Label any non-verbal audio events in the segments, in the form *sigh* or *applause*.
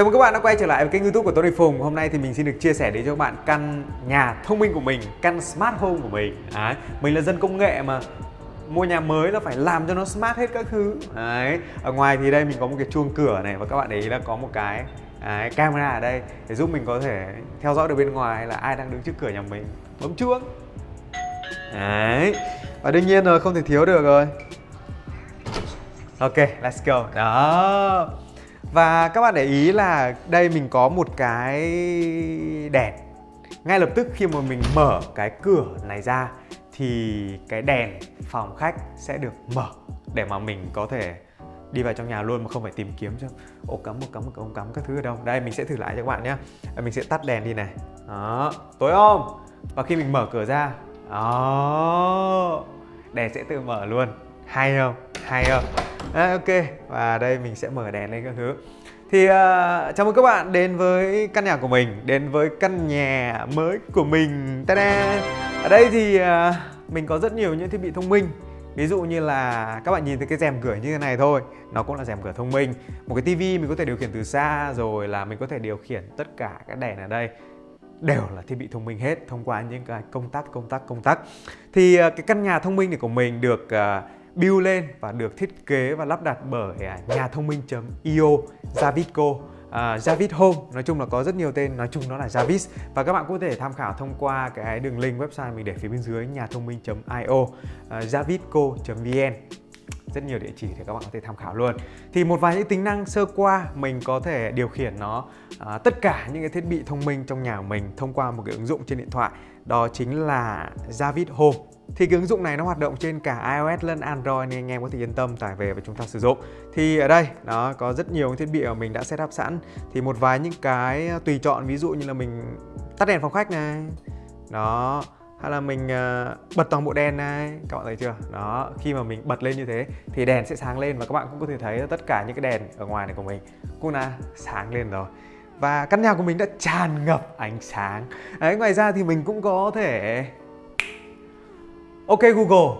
Chào mừng các bạn đã quay trở lại với kênh youtube của Tony Phùng. Hôm nay thì mình xin được chia sẻ đến cho các bạn căn nhà thông minh của mình Căn smart home của mình. Đấy. Mình là dân công nghệ mà. Mua nhà mới là phải làm cho nó smart hết các thứ. Đấy. Ở ngoài thì đây mình có một cái chuông cửa này Và các bạn để ý là có một cái Đấy, camera ở đây để giúp mình có thể theo dõi được bên ngoài là ai đang đứng trước cửa nhà mình. Bấm chuông. Đấy Và đương nhiên rồi không thể thiếu được rồi. Ok, let's go. Đó và các bạn để ý là đây mình có một cái đèn. Ngay lập tức khi mà mình mở cái cửa này ra Thì cái đèn phòng khách sẽ được mở Để mà mình có thể đi vào trong nhà luôn mà không phải tìm kiếm cho ổ cắm một cắm một ống cắm các thứ ở đâu? Đây, mình sẽ thử lại cho các bạn nhé mình sẽ tắt đèn đi này. Đó, tối om. Và khi mình mở cửa ra, đó, đèn sẽ tự mở luôn. Hay không? Hay không? À, ok. Và đây mình sẽ mở đèn lên các thứ. Thì uh, chào mừng các bạn đến với căn nhà của mình đến với căn nhà mới của mình. Ta-da! ở đây thì uh, mình có rất nhiều những thiết bị thông minh. Ví dụ như là các bạn nhìn thấy cái rèm cửa như thế này thôi Nó cũng là rèm cửa thông minh. Một cái tivi mình có thể điều khiển từ xa Rồi là mình có thể điều khiển tất cả các đèn ở đây. Đều là thiết bị thông minh hết Thông qua những cái công tắc, công tắc, công tắc. Thì ờ, cái căn nhà thông minh này của mình được uh, build lên và được thiết kế và lắp đặt bởi à, nhà thông minh.io Javisco Uh, à, Javis Home. Nói chung là có rất nhiều tên nói chung nó là Javis. Và các bạn có thể tham khảo thông qua cái đường link website mình để phía bên dưới nhà thông minh.io uh, à, javisco.vn rất nhiều địa chỉ để các bạn có thể tham khảo luôn. Thì một vài những tính năng sơ qua mình có thể điều khiển nó à, tất cả những cái thiết bị thông minh trong nhà của mình thông qua một cái ứng dụng trên điện thoại đó chính là Javis Home thì cái ứng dụng này nó hoạt động trên cả iOS lẫn Android nên anh em có thể yên tâm tải về và chúng ta sử dụng. Thì ở đây nó có rất nhiều thiết bị mà mình đã setup sẵn. Thì một vài những cái ờ, tùy chọn ví dụ như là mình tắt đèn phòng khách này Đó hay là mình uh, bật toàn bộ đèn này các bạn thấy chưa? Đó khi mà mình bật lên như thế thì đèn sẽ sáng lên và các bạn cũng có thể thấy tất cả những cái đèn ở ngoài này của mình. Cũng là sáng lên rồi và căn nhà của mình đã tràn ngập ánh sáng. Đấy, ngoài ra thì mình cũng có thể Ok Google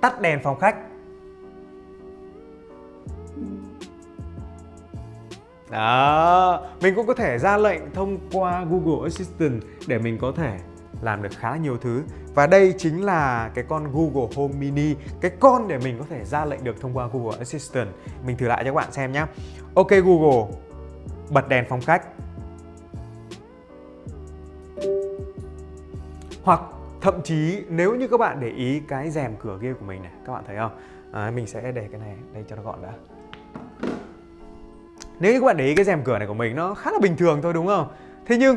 Tắt đèn phòng khách. Đó Mình cũng có thể ra lệnh thông qua Google Assistant Để mình có thể làm được khá nhiều thứ. Và đây chính là cái con Google Home Mini Cái con để mình có thể ra lệnh được thông qua Google Assistant. Mình thử lại cho các bạn xem nhé Ok Google Bật đèn phòng khách Hoặc Thậm chí nếu như các bạn để ý cái rèm cửa kia của mình này Các bạn thấy không? À, mình sẽ để cái này đây cho nó gọn đã Nếu như các bạn để ý cái rèm cửa này của mình nó khá là bình thường thôi đúng không? Thế nhưng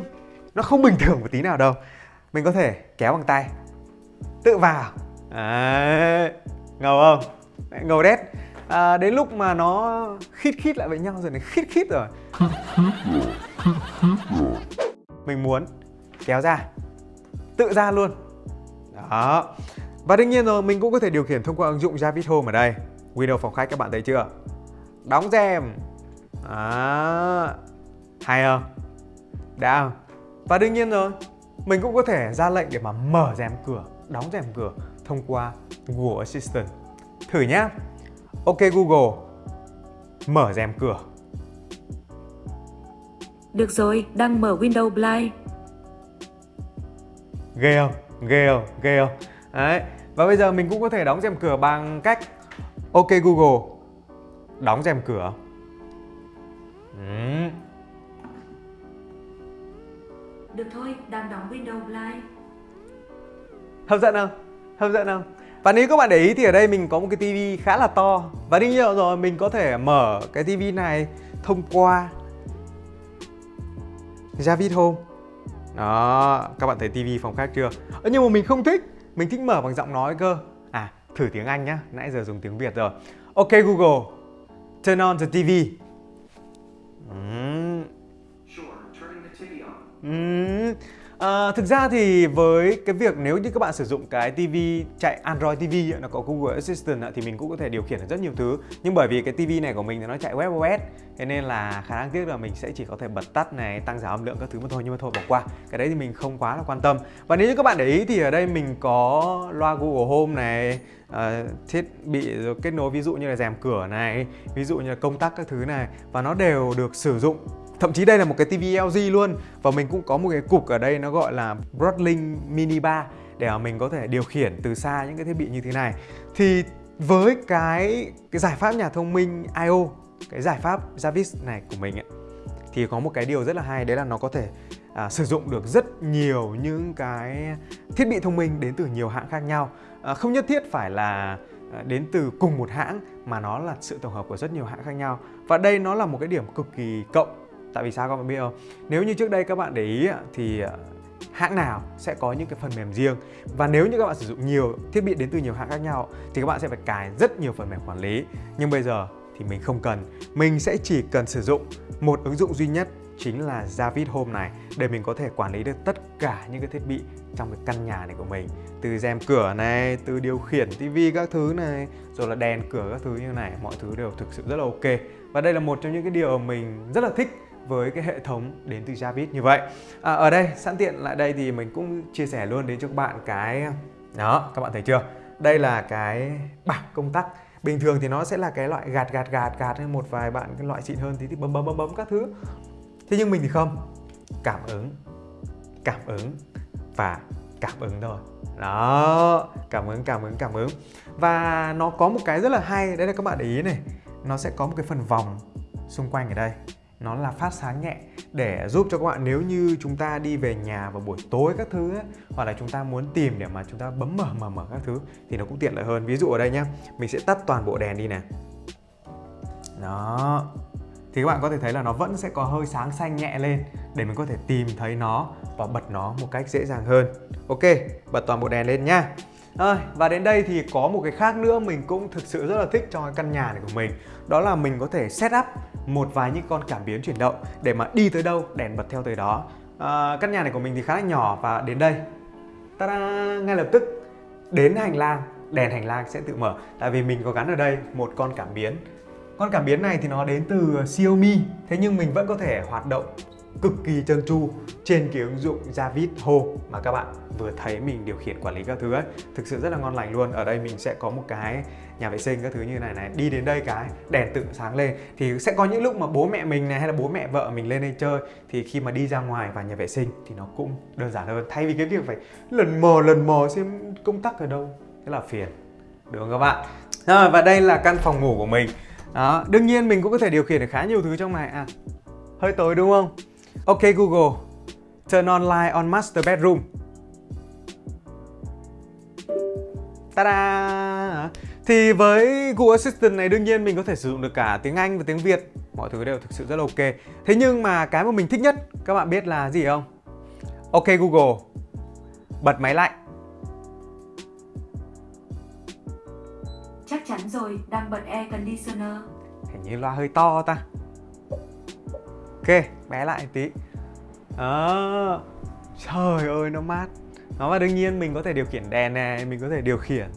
nó không bình thường một tí nào đâu Mình có thể kéo bằng tay Tự vào à, Ngầu không? Ngầu đét à, Đến lúc mà nó khít khít lại với nhau rồi này Khít khít rồi. Mình muốn kéo ra Tự ra luôn. Đó. Và đương nhiên rồi mình cũng có thể điều khiển thông qua ứng dụng Javis Home ở đây. Windows phòng khách các bạn thấy chưa? Đóng rèm. Đó. Hay không? Đã không? Và đương nhiên rồi Mình cũng có thể ra lệnh để mà mở rèm cửa Đóng rèm cửa thông qua Google Assistant. Thử nhá. Ok Google Mở rèm cửa. Được rồi, đang mở Windows Blind Ghê không? ghê không ghê không đấy và bây giờ mình cũng có thể đóng rèm cửa bằng cách ok google đóng rèm cửa. Ừ. được thôi đang đóng window blind hấp dẫn không? Hấp dẫn không và nếu các bạn để ý thì ở đây mình có một cái tivi khá là to. Và đương nhiên rồi mình có thể mở cái tivi này thông qua Javid Home. Đó, các bạn thấy tivi phòng khách chưa? Ơ, nhưng mà mình không thích. Mình thích mở bằng giọng nói cơ. À, thử tiếng Anh nhá. Nãy giờ dùng tiếng Việt rồi. Ok Google. Turn on the TV uhm. uhm. À, thực ra thì với cái việc nếu như các bạn sử dụng cái TV chạy Android TV nó có Google Assistant thì mình cũng có thể điều khiển được rất nhiều thứ. Nhưng bởi vì cái TV này của mình thì nó chạy WebOS thế nên là khả năng tiếc là mình sẽ chỉ có thể bật tắt này tăng giảm âm lượng các thứ mà thôi nhưng mà thôi bỏ qua. Cái đấy thì mình không quá là quan tâm. Và nếu như các bạn để ý thì ở đây mình có loa Google Home này uh, thiết bị kết nối ví dụ như là rèm cửa này ví dụ như là công tắc các thứ này và nó đều được sử dụng Thậm chí đây là một cái TV LG luôn và mình cũng có một cái cục ở đây nó gọi là Broadlink Mini Bar để mình có thể điều khiển từ xa những cái thiết bị như thế này. Thì với cái cái giải pháp nhà thông minh IO, cái giải pháp Jarvis này của mình ấy, thì có một cái điều rất là hay đấy là nó có thể à, sử dụng được rất nhiều những cái thiết bị thông minh đến từ nhiều hãng khác nhau. À, không nhất thiết phải là à, đến từ cùng một hãng mà nó là sự tổng hợp của rất nhiều hãng khác nhau. Và đây nó là một cái điểm cực kỳ cộng Tại vì sao các bạn biết không? Nếu như trước đây các bạn để ý thì à, hãng nào sẽ có những cái phần mềm riêng? Và nếu như các bạn sử dụng nhiều thiết bị đến từ nhiều hãng khác nhau thì các bạn sẽ phải cài rất nhiều phần mềm quản lý. Nhưng bây giờ thì mình không cần. Mình sẽ chỉ cần sử dụng một ứng dụng duy nhất chính là Javid Home này để mình có thể quản lý được tất cả những cái thiết bị trong cái căn nhà này của mình. Từ rèm cửa này, từ điều khiển tivi các thứ này rồi là đèn cửa các thứ như này mọi thứ đều thực sự rất là ok. Và đây là một trong những cái điều mình rất là thích với cái hệ thống đến từ Javis như vậy. À, Ở đây sẵn tiện lại đây thì mình cũng chia sẻ luôn đến cho các bạn cái Đó các bạn thấy chưa? Đây là cái bảng công tắc. Bình thường thì nó sẽ là cái loại gạt gạt gạt gạt hay một vài bạn cái loại xịn hơn thì, thì bấm bấm bấm bấm các thứ. Thế nhưng mình thì không. Cảm ứng Cảm ứng Và cảm ứng thôi. Đó Cảm ứng cảm ứng cảm ứng. Và nó có một cái rất là hay Đấy là các bạn để ý này. Nó sẽ có một cái phần vòng xung quanh ở đây nó là phát sáng nhẹ để giúp cho các bạn nếu như chúng ta đi về nhà vào buổi tối các thứ ấy, hoặc là chúng ta muốn tìm để mà chúng ta bấm mở mở mở các thứ thì nó cũng tiện lợi hơn. Ví dụ ở đây nhá mình sẽ tắt toàn bộ đèn đi nè đó. Thì các bạn có thể thấy là nó vẫn sẽ có hơi sáng xanh nhẹ lên để mình có thể tìm thấy nó và bật nó một cách dễ dàng hơn. Ok bật toàn bộ đèn lên nhá rồi, và đến đây thì có một cái khác nữa mình cũng thực sự rất là thích cho căn nhà này của mình. Đó là mình có thể set up một vài những con cảm biến chuyển động để mà đi tới đâu đèn bật theo tới đó. À, Căn nhà này của mình thì khá là nhỏ và đến đây. Ta ngay lập tức đến hành lang đèn hành lang sẽ tự mở. Tại vì mình có gắn ở đây một con cảm biến. Con cảm biến này thì nó đến từ Xiaomi Thế nhưng mình vẫn có thể hoạt động cực kỳ trơn tru trên cái ứng dụng Javid Home mà các bạn vừa thấy mình điều khiển quản lý các thứ ấy. Thực sự rất là ngon lành luôn. Ở đây mình sẽ có một cái nhà vệ sinh các thứ như này này. Đi đến đây cái đèn tự sáng lên. Thì sẽ có những lúc mà bố mẹ mình này hay là bố mẹ vợ mình lên đây chơi thì khi mà đi ra ngoài vào nhà vệ sinh thì nó cũng đơn giản hơn. Thay vì cái việc phải lần mò lần mò xem công tắc ở đâu thế là phiền. Được không các bạn? À, và đây là căn phòng ngủ của mình. Đó đương nhiên mình cũng có thể điều khiển được khá nhiều thứ trong này. À hơi tối đúng không? Ok Google, turn on light on master bedroom. Ta-da! Thì với Google Assistant này đương nhiên mình có thể sử dụng được cả tiếng Anh và tiếng Việt Mọi thứ đều thực sự rất là ok Thế nhưng mà cái mà mình thích nhất các bạn biết là gì không? Ok Google Bật máy lạnh Chắc chắn rồi, đang bật air conditioner Hình như loa hơi to ta ok, bé lại tí. Đó trời ơi, nó mát. Nó và đương nhiên mình có thể điều khiển đèn này, mình có thể điều khiển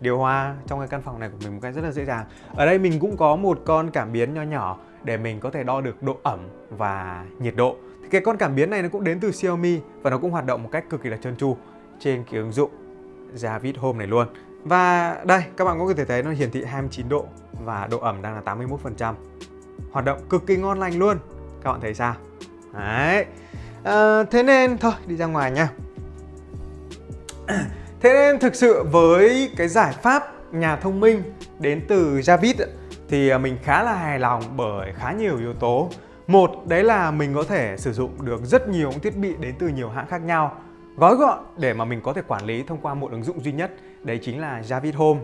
điều hòa trong cái căn phòng này của mình một cách rất là dễ dàng. Ở đây mình cũng có một con cảm biến nho nhỏ để mình có thể đo được độ ẩm và nhiệt độ. Thì cái con cảm biến này nó cũng đến từ Xiaomi và nó cũng hoạt động một cách cực kỳ là trơn tru trên cái ứng dụng Javid Home này luôn. Và đây, các bạn có thể thấy nó hiển thị 29 độ và độ ẩm đang là 81% hoạt động cực kỳ ngon lành luôn các bạn thấy sao? Đấy. À, thế nên thôi đi ra ngoài nha. *clears throat* Thế nên thực sự với cái giải pháp nhà thông minh đến từ Javid thì à, mình khá là hài lòng bởi khá nhiều yếu tố. Một đấy là mình có thể sử dụng được rất nhiều thiết bị đến từ nhiều hãng khác nhau. Gói gọn để mà mình có thể quản lý thông qua một ứng dụng duy nhất đấy chính là Javid Home.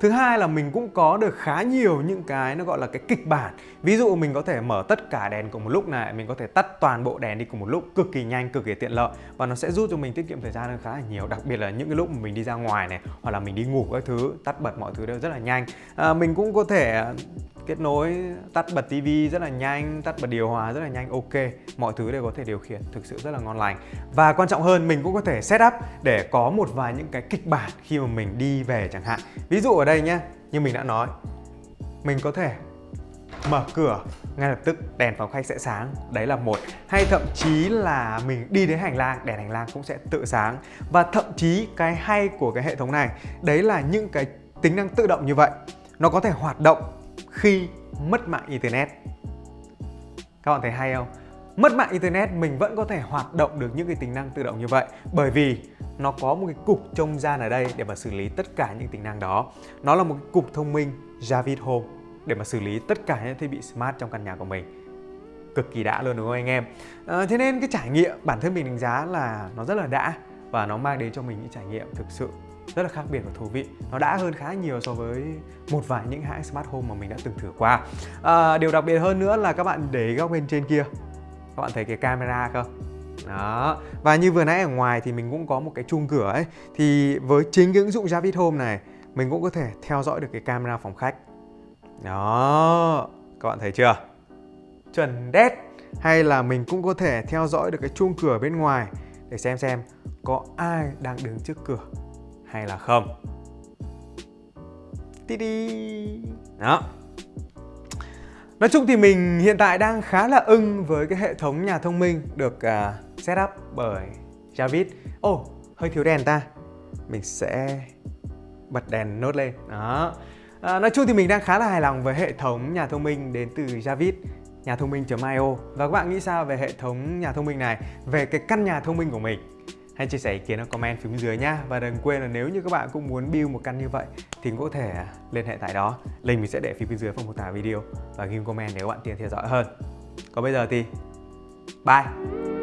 Thứ hai là mình cũng có được khá nhiều những cái nó gọi là cái kịch bản. Ví dụ mình có thể mở tất cả đèn cùng một lúc này Mình có thể tắt toàn bộ đèn đi cùng một lúc cực kỳ nhanh, cực kỳ tiện lợi. Và nó sẽ giúp cho mình tiết kiệm thời gian hơn khá là nhiều Đặc biệt là những cái lúc mà mình đi ra ngoài này Hoặc là mình đi ngủ các thứ, tắt bật mọi thứ đều rất là nhanh. À, Mình cũng có thể kết nối tắt bật tivi rất là nhanh tắt bật điều hòa rất là nhanh ok mọi thứ đều có thể điều khiển thực sự rất là ngon lành. Và quan trọng hơn mình cũng có thể set up để có một vài những cái kịch bản khi mà mình đi về chẳng hạn. Ví dụ ở đây nhé như mình đã nói, mình có thể mở cửa ngay lập tức, đèn phòng khách sẽ sáng. Đấy là một. Hay thậm chí là mình đi đến hành lang, đèn hành lang cũng sẽ tự sáng. Và thậm chí cái hay của cái hệ thống này, đấy là những cái tính năng tự động như vậy. Nó có thể hoạt động khi mất mạng internet. Các bạn thấy hay không? Mất mạng internet mình vẫn có thể hoạt động được những cái tính năng tự động như vậy. Bởi vì nó có một cái cục trông gian ở đây để mà xử lý tất cả những tính năng đó. Nó là một cái cục thông minh Javid Home để mà xử lý tất cả những thiết bị smart trong căn nhà của mình. Cực kỳ đã luôn đúng không anh em? À, thế nên cái trải nghiệm bản thân mình đánh giá là nó rất là đã và nó mang đến cho mình những trải nghiệm thực sự rất là khác biệt và thú vị. Nó đã hơn khá nhiều so với một vài những hãng smart home mà mình đã từng thử qua. À, điều đặc biệt hơn nữa là các bạn để góc bên trên kia các bạn thấy cái camera không? Đó. Và như vừa nãy ở ngoài thì mình cũng có một cái chuông cửa ấy. Thì với chính cái ứng dụng Javid Home này, mình cũng có thể theo dõi được cái camera phòng khách. Đó. Các bạn thấy chưa? Chuẩn đét. Hay là mình cũng có thể theo dõi được cái chuông cửa bên ngoài để xem xem có ai đang đứng trước cửa hay là không. Tí đi đó. Nói chung thì mình hiện tại đang khá là ưng với cái hệ thống nhà thông minh được uh, set up bởi Javid. Ồ, oh, hơi thiếu đèn ta. Mình sẽ bật đèn nốt lên. Đó. À, nói chung thì mình đang khá là hài lòng với hệ thống nhà thông minh đến từ Javid nhà thông minh.io Và các bạn nghĩ sao về hệ thống nhà thông minh này, về cái căn nhà thông minh của mình? Hãy chia sẻ ý kiến ở comment phía bên dưới nhá. Và đừng quên là nếu như các bạn cũng muốn build một căn như vậy, thì cũng có thể à, liên hệ tại đó. Link mình sẽ để phía bên dưới phần mô tả video. Và ghi comment nếu bạn tiện theo dõi hơn. Còn bây giờ thì, bye!